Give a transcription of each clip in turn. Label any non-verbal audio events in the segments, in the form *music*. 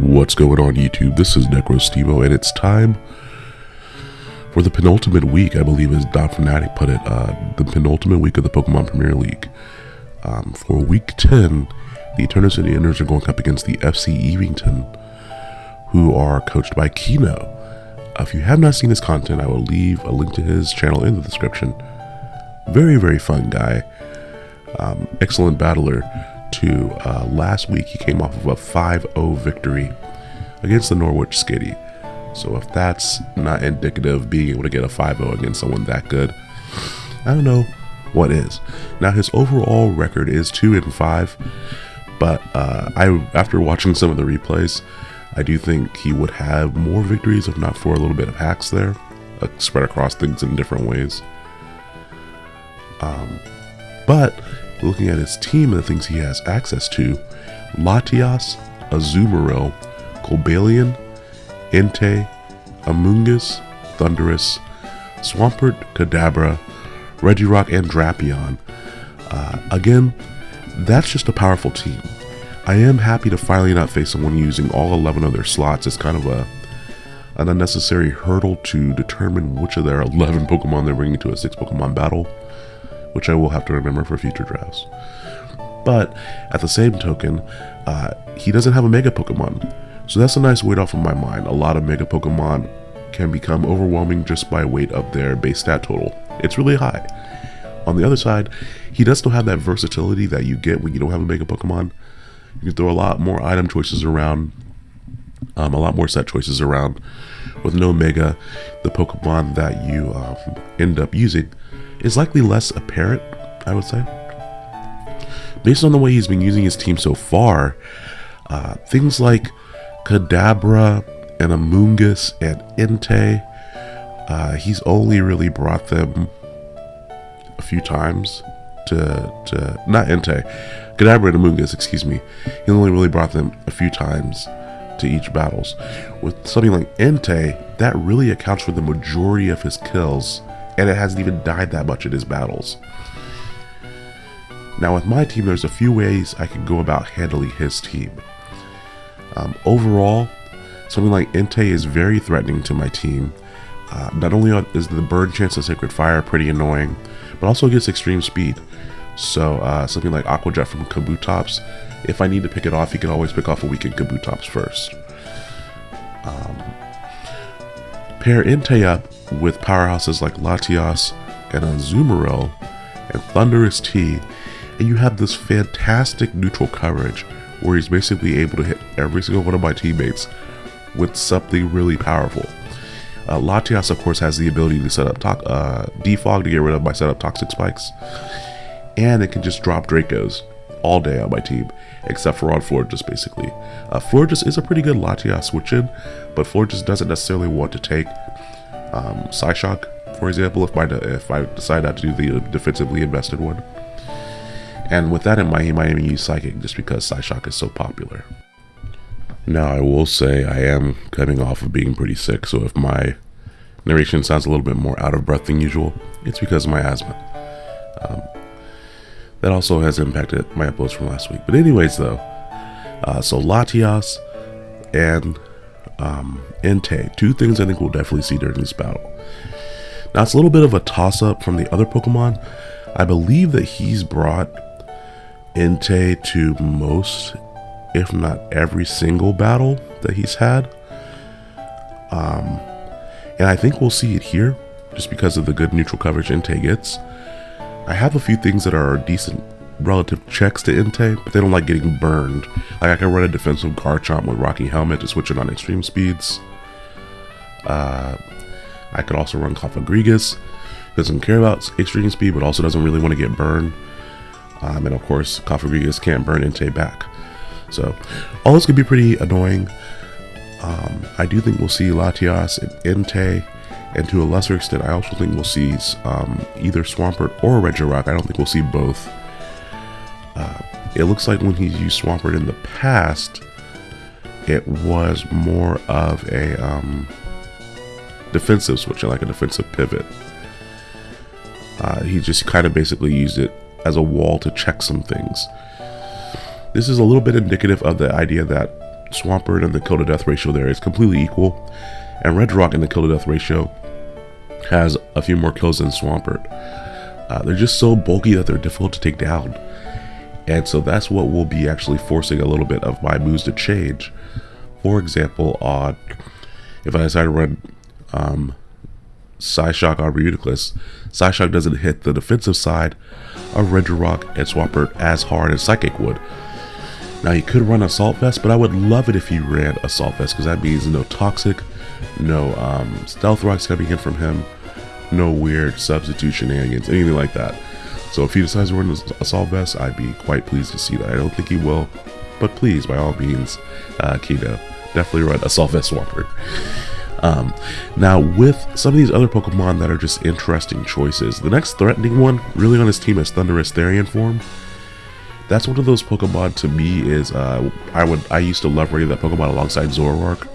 What's going on YouTube? This is NecroStevo and it's time for the penultimate week, I believe as Don Fanatic put it, uh, the penultimate week of the Pokemon Premier League. Um, for week 10, the Eternal City are going up against the FC Evington, who are coached by Kino. Uh, if you have not seen his content, I will leave a link to his channel in the description. Very, very fun guy. Um, excellent battler to uh, last week he came off of a 5-0 victory against the Norwich Skitty. So if that's not indicative of being able to get a 5-0 against someone that good, I don't know what is. Now his overall record is 2 and 5, but uh, I after watching some of the replays, I do think he would have more victories if not for a little bit of hacks there, uh, spread across things in different ways. Um, but looking at his team and the things he has access to, Latias, Azumarill, Cobalion, Entei, Amoonguss, Thundurus, Swampert, Kadabra, Regirock, and Drapion. Uh, again, that's just a powerful team. I am happy to finally not face someone using all 11 of their slots as kind of a an unnecessary hurdle to determine which of their 11 Pokemon they're bringing to a 6 Pokemon battle which I will have to remember for future drafts. But at the same token, uh, he doesn't have a Mega Pokemon. So that's a nice weight off of my mind. A lot of Mega Pokemon can become overwhelming just by weight of their base stat total. It's really high. On the other side, he does still have that versatility that you get when you don't have a Mega Pokemon. You can throw a lot more item choices around, um, a lot more set choices around. With no Mega, the Pokemon that you um, end up using is likely less apparent, I would say. Based on the way he's been using his team so far, uh, things like Kadabra and Amoonguss and Entei, uh, he's only really brought them a few times to, to not Entei, Kadabra and Amoonguss, excuse me. He only really brought them a few times to each battles. With something like Entei, that really accounts for the majority of his kills and it hasn't even died that much in his battles. Now with my team, there's a few ways I can go about handling his team. Um, overall, something like Entei is very threatening to my team. Uh, not only is the burn chance of Sacred Fire pretty annoying, but also gets extreme speed. So uh, something like Aqua Jet from Kabutops, if I need to pick it off, you can always pick off a weakened Kabutops first. Um, pair Entei up with powerhouses like Latias and Azumarill and Thundurus T, and you have this fantastic neutral coverage where he's basically able to hit every single one of my teammates with something really powerful. Uh, Latias, of course, has the ability to set up to uh, defog to get rid of my setup toxic spikes, and it can just drop Dracos all day on my team, except for on Florges, basically. Uh, is a pretty good Latias switch in, but Florges doesn't necessarily want to take um, Psyshock, for example, if, my, if I decide not to do the defensively invested one. And with that in mind, he might even use Psychic just because Psyshock is so popular. Now, I will say I am coming off of being pretty sick, so if my narration sounds a little bit more out of breath than usual, it's because of my asthma. Um, that also has impacted my uploads from last week. But anyways, though, uh, so Latias and um, Entei. Two things I think we'll definitely see during this battle. Now, it's a little bit of a toss up from the other Pokemon. I believe that he's brought Entei to most, if not every single battle that he's had. Um, and I think we'll see it here just because of the good neutral coverage Entei gets. I have a few things that are decent relative checks to Entei, but they don't like getting burned. Like I can run a defensive Garchomp with Rocky Helmet to switch it on extreme speeds. Uh, I could also run Cofagrigus. Doesn't care about extreme speed, but also doesn't really want to get burned. Um, and of course, Cofagrigus can't burn Entei back. So, all this could be pretty annoying. Um, I do think we'll see Latias and Entei, and to a lesser extent, I also think we'll see um, either Swampert or Regirock. I don't think we'll see both. Uh, it looks like when he's used Swampert in the past, it was more of a um, defensive switch, like a defensive pivot. Uh, he just kind of basically used it as a wall to check some things. This is a little bit indicative of the idea that Swampert and the kill to death ratio there is completely equal, and Regirock and the kill to death ratio has a few more kills than Swampert. Uh, they're just so bulky that they're difficult to take down. And so that's what will be actually forcing a little bit of my moves to change. For example, on if I decide to run um, Psyshock on Reuniclus, Psyshock doesn't hit the defensive side of Regirock and Swampert as hard as Psychic would. Now you could run Assault Vest, but I would love it if you ran Assault Vest because that means no Toxic, no um, Stealth Rocks coming in from him, no weird substitute shenanigans, anything like that. So if he decides to run Assault Vest, I'd be quite pleased to see that. I don't think he will, but please, by all means, uh, Kino, definitely run Assault Vest Swampert. Um, now, with some of these other Pokemon that are just interesting choices, the next threatening one, really on his team, is Thundurus Therian form. That's one of those Pokemon to me is uh, I would I used to love running that Pokemon alongside Zoroark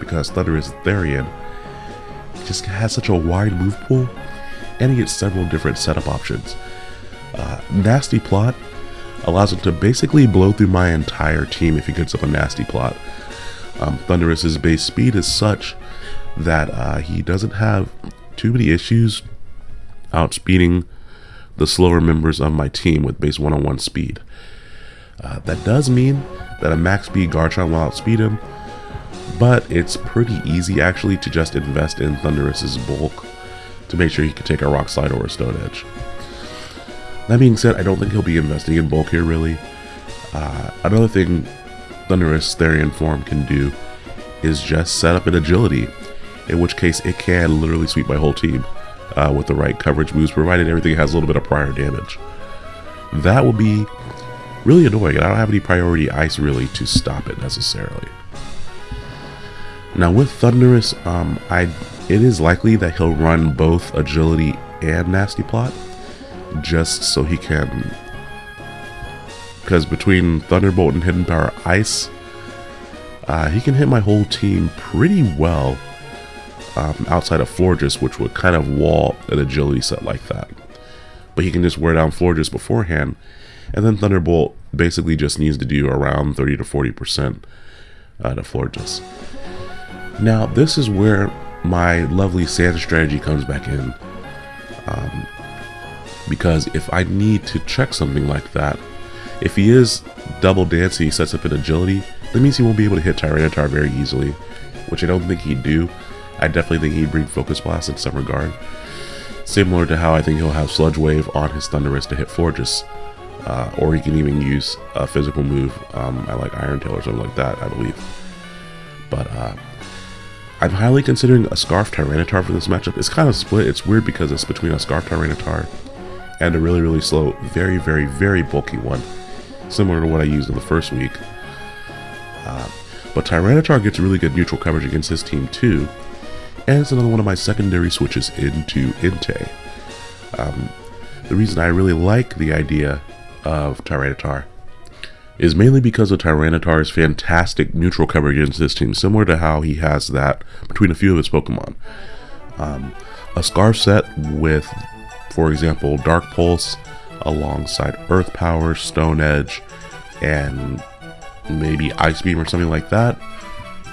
because Thundurus Therian just has such a wide move pool and he gets several different setup options. Uh, nasty Plot allows him to basically blow through my entire team if he gets up a Nasty Plot. Um, Thundurus's base speed is such that uh, he doesn't have too many issues outspeeding the slower members of my team with base 101 speed. Uh, that does mean that a max speed Garchomp will outspeed him, but it's pretty easy actually to just invest in Thundurus's bulk to make sure he can take a Rock Slide or a Stone Edge. That being said, I don't think he'll be investing in bulk here really. Uh, another thing Thundurus Therian form can do is just set up an agility in which case it can literally sweep my whole team uh, with the right coverage moves, provided everything has a little bit of prior damage. That will be really annoying, and I don't have any priority ice really to stop it necessarily. Now with Thundurus, um, I it is likely that he'll run both agility and nasty plot, just so he can. Because between Thunderbolt and Hidden Power Ice, uh, he can hit my whole team pretty well um, outside of Florges, which would kind of wall an agility set like that. But he can just wear down Florges beforehand, and then Thunderbolt basically just needs to do around 30 to 40% uh, to Florges. Now, this is where my lovely sand strategy comes back in. Um, because if I need to check something like that, if he is double dancing, he sets up an agility, that means he won't be able to hit Tyranitar very easily, which I don't think he'd do. I definitely think he'd bring Focus Blast in some regard. Similar to how I think he'll have Sludge Wave on his Thundurus to hit Florges. Uh, or he can even use a physical move, um, I like Iron Tail or something like that, I believe. But uh, I'm highly considering a Scarf Tyranitar for this matchup. It's kind of split. It's weird because it's between a Scarf Tyranitar and a really, really slow, very, very, very bulky one, similar to what I used in the first week. Uh, but Tyranitar gets really good neutral coverage against his team too, and it's another one of my secondary switches into Entei. Um, the reason I really like the idea of Tyranitar is mainly because of Tyranitar's fantastic neutral coverage against this team, similar to how he has that between a few of his Pokemon. Um, a Scarf set with, for example, Dark Pulse alongside Earth Power, Stone Edge, and maybe Ice Beam or something like that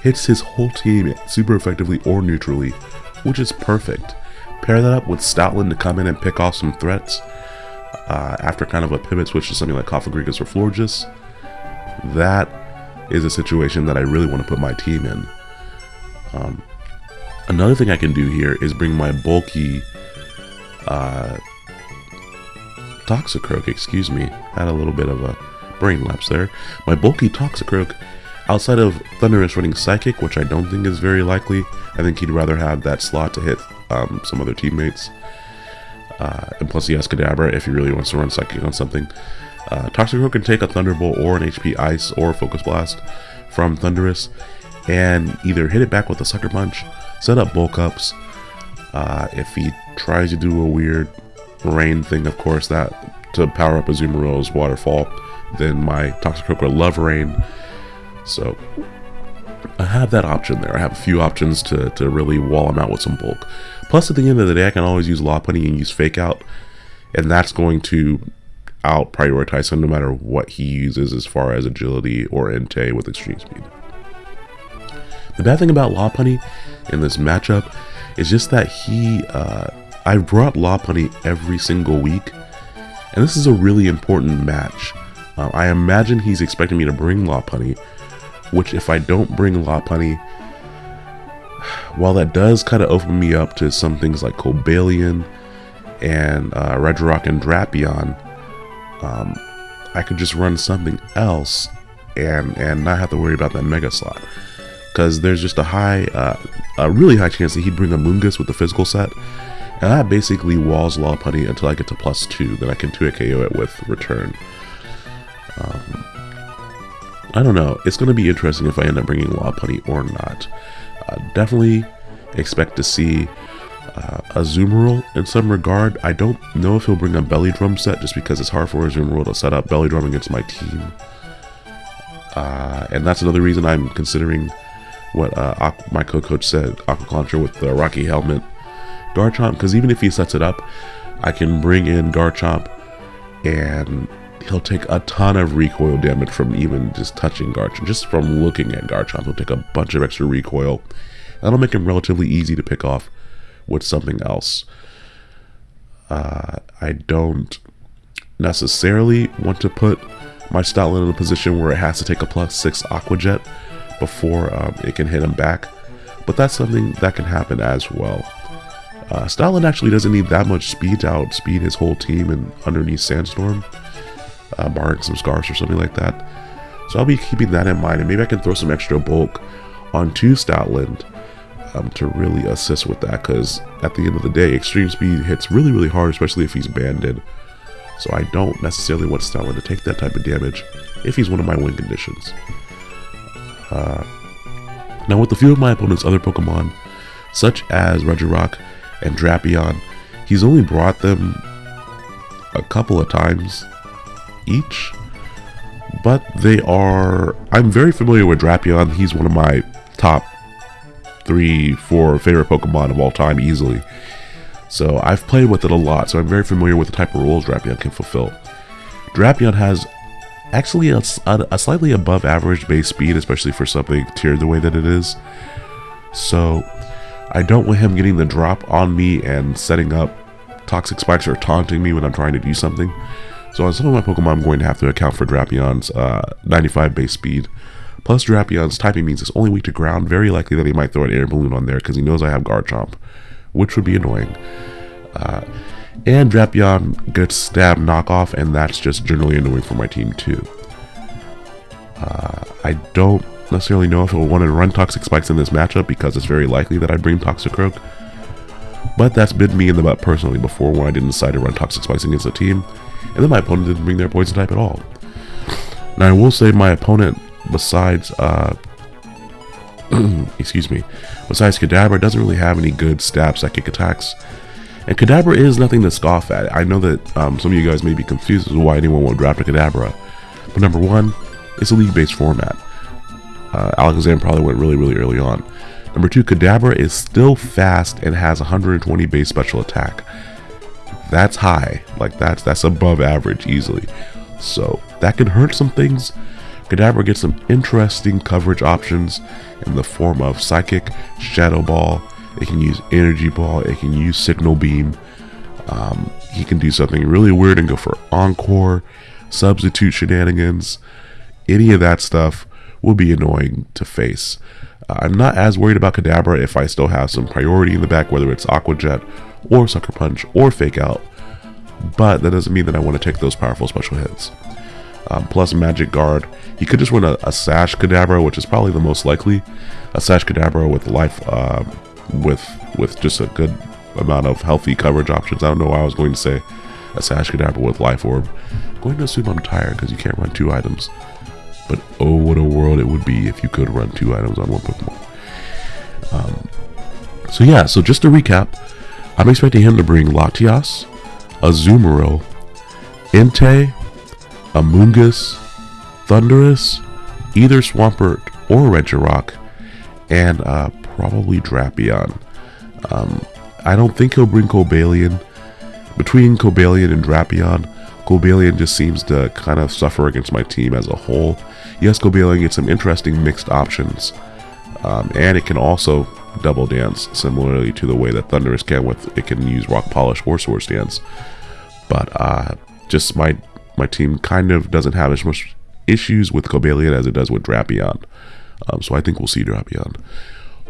hits his whole team super effectively or neutrally, which is perfect. Pair that up with Stoutland to come in and pick off some threats uh, after kind of a pivot switch to something like Cofagrigus or Florges. That is a situation that I really want to put my team in. Um, another thing I can do here is bring my bulky uh, Toxicroak, excuse me, had a little bit of a brain lapse there. My bulky Toxicroak Outside of Thundurus running Psychic, which I don't think is very likely, I think he'd rather have that slot to hit um, some other teammates. Uh, and plus he has Kadabra if he really wants to run Psychic on something. Uh, Toxicroak can take a Thunderbolt or an HP Ice or Focus Blast from Thundurus and either hit it back with a Sucker Punch, set up bulk ups. Uh, if he tries to do a weird rain thing, of course, that to power up Azumarill's Waterfall, then my Toxicroak will love rain so I have that option there. I have a few options to, to really wall him out with some bulk. Plus, at the end of the day, I can always use Lopunny and use Fake Out, and that's going to out prioritize him no matter what he uses as far as agility or Entei with extreme speed. The bad thing about Lopunny in this matchup is just that he, uh, I've brought Lopunny every single week, and this is a really important match. Uh, I imagine he's expecting me to bring Lopunny, which if I don't bring Lopunny, while that does kind of open me up to some things like Cobalion and uh, Regirock and Drapion, um, I could just run something else and and not have to worry about that Mega slot. Because there's just a high, uh, a really high chance that he'd bring Amoonguss with the physical set, and that basically walls Lopunny until I get to plus two, then I can 2 KO it with return. Um, I don't know. It's going to be interesting if I end up bringing Lopunny or not. Uh, definitely expect to see uh, Azumarill in some regard. I don't know if he'll bring a Belly Drum set just because it's hard for Azumarill to set up Belly Drum against my team. Uh, and that's another reason I'm considering what uh, my co-coach said, Aqua Launcher with the Rocky Helmet Garchomp, because even if he sets it up, I can bring in Garchomp and he'll take a ton of recoil damage from even just touching Garchomp. Just from looking at Garchomp, he'll take a bunch of extra recoil. That'll make him relatively easy to pick off with something else. Uh, I don't necessarily want to put my Stoutland in a position where it has to take a plus 6 Aqua Jet before um, it can hit him back, but that's something that can happen as well. Uh, Stoutland actually doesn't need that much speed to outspeed his whole team and underneath Sandstorm uh, barring some scars or something like that. So I'll be keeping that in mind, and maybe I can throw some extra bulk onto Stoutland um, to really assist with that, because at the end of the day, extreme speed hits really, really hard, especially if he's banded. So I don't necessarily want Stoutland to take that type of damage if he's one of my win conditions. Uh, now with a few of my opponent's other Pokemon, such as Regirock and Drapion, he's only brought them a couple of times each. But they are... I'm very familiar with Drapion. He's one of my top three, four favorite Pokemon of all time easily. So I've played with it a lot, so I'm very familiar with the type of roles Drapion can fulfill. Drapion has actually a, a, slightly above average base speed, especially for something tiered the way that it is. So I don't want him getting the drop on me and setting up toxic spikes or taunting me when I'm trying to do something. So on some of my Pokemon, I'm going to have to account for Drapion's uh, 95 base speed. Plus Drapion's typing means it's only weak to ground. Very likely that he might throw an air balloon on there because he knows I have Garchomp, which would be annoying. Uh, and Drapion gets stab knockoff, and that's just generally annoying for my team too. Uh, I don't necessarily know if I want to run Toxic Spikes in this matchup because it's very likely that I bring Toxicroak. But that's been me in the butt personally before when I didn't decide to run Toxic Spikes against a team and then my opponent didn't bring their poison type at all. Now I will say my opponent, besides, uh, *clears throat* excuse me, besides Kadabra, doesn't really have any good stab psychic attacks. And Kadabra is nothing to scoff at. I know that um, some of you guys may be confused as to why anyone would draft a Kadabra. But number one, it's a league-based format. Uh, probably went really, really early on. Number two, Kadabra is still fast and has 120 base special attack that's high. Like that's that's above average easily. So that can hurt some things. Kadabra gets some interesting coverage options in the form of Psychic, Shadow Ball. It can use Energy Ball. It can use Signal Beam. Um, he can do something really weird and go for Encore, Substitute Shenanigans. Any of that stuff will be annoying to face. Uh, I'm not as worried about Kadabra if I still have some priority in the back, whether it's Aqua Jet or Sucker Punch or Fake Out, but that doesn't mean that I want to take those powerful special hits. Um, plus Magic Guard, he could just run a, a, Sash Kadabra, which is probably the most likely. A Sash Kadabra with life, uh, with with just a good amount of healthy coverage options. I don't know why I was going to say a Sash Kadabra with Life Orb. I'm going to assume I'm tired because you can't run two items. But oh, what a world it would be if you could run two items on one Pokemon. Um, so yeah, so just to recap, I'm expecting him to bring Latias, Azumarill, Entei, Amoonguss, Thundurus, either Swampert or Regirock, and uh, probably Drapion. Um, I don't think he'll bring Cobalion. Between Cobalion and Drapion, Cobalion just seems to kind of suffer against my team as a whole. Yes, Cobalion gets some interesting mixed options Um, and it can also double dance, similarly to the way that Thundurus can with it can use Rock Polish or Swords Dance. But uh, just my my team kind of doesn't have as much issues with Cobalion as it does with Drapion. Um, so I think we'll see Drapion.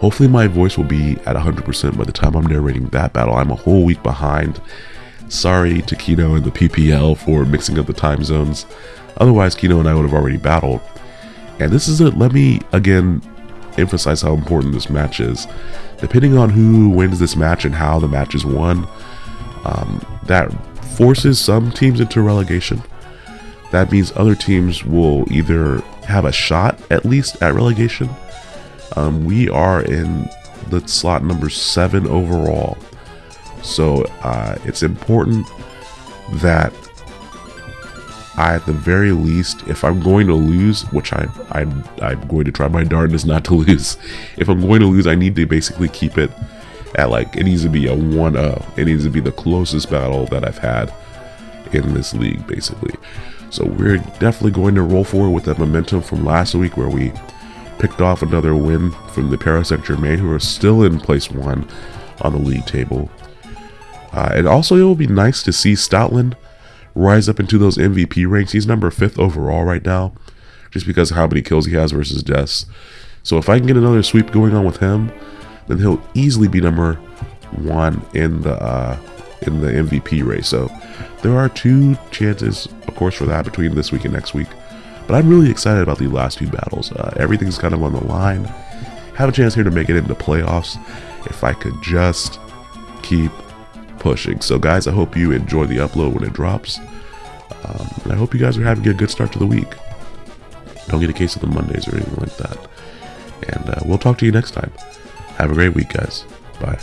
Hopefully my voice will be at 100% by the time I'm narrating that battle. I'm a whole week behind. Sorry to Kino and the PPL for mixing up the time zones. Otherwise, Kino and I would have already battled. And this is it. Let me, again, emphasize how important this match is. Depending on who wins this match and how the match is won, um, that forces some teams into relegation. That means other teams will either have a shot, at least, at relegation, um, we are in the slot number seven overall. So uh, it's important that I, at the very least, if I'm going to lose, which I, I'm, I'm going to try my darndest not to *laughs* lose, if I'm going to lose, I need to basically keep it at like, it needs to be a 1-0. It needs to be the closest battle that I've had in this league, basically. So we're definitely going to roll forward with that momentum from last week where we picked off another win from the Paris Saint Germain, who are still in place one on the league table. Uh, and also, it will be nice to see Stoutland rise up into those MVP ranks. He's number fifth overall right now, just because of how many kills he has versus deaths. So if I can get another sweep going on with him, then he'll easily be number one in the uh, in the MVP race. So there are two chances, of course, for that between this week and next week. But I'm really excited about the last few battles. Uh, everything's kind of on the line. Have a chance here to make it into playoffs if I could just keep pushing. So guys, I hope you enjoy the upload when it drops. Um, and I hope you guys are having a good start to the week. Don't get a case of the Mondays or anything like that. And uh, we'll talk to you next time. Have a great week, guys. Bye.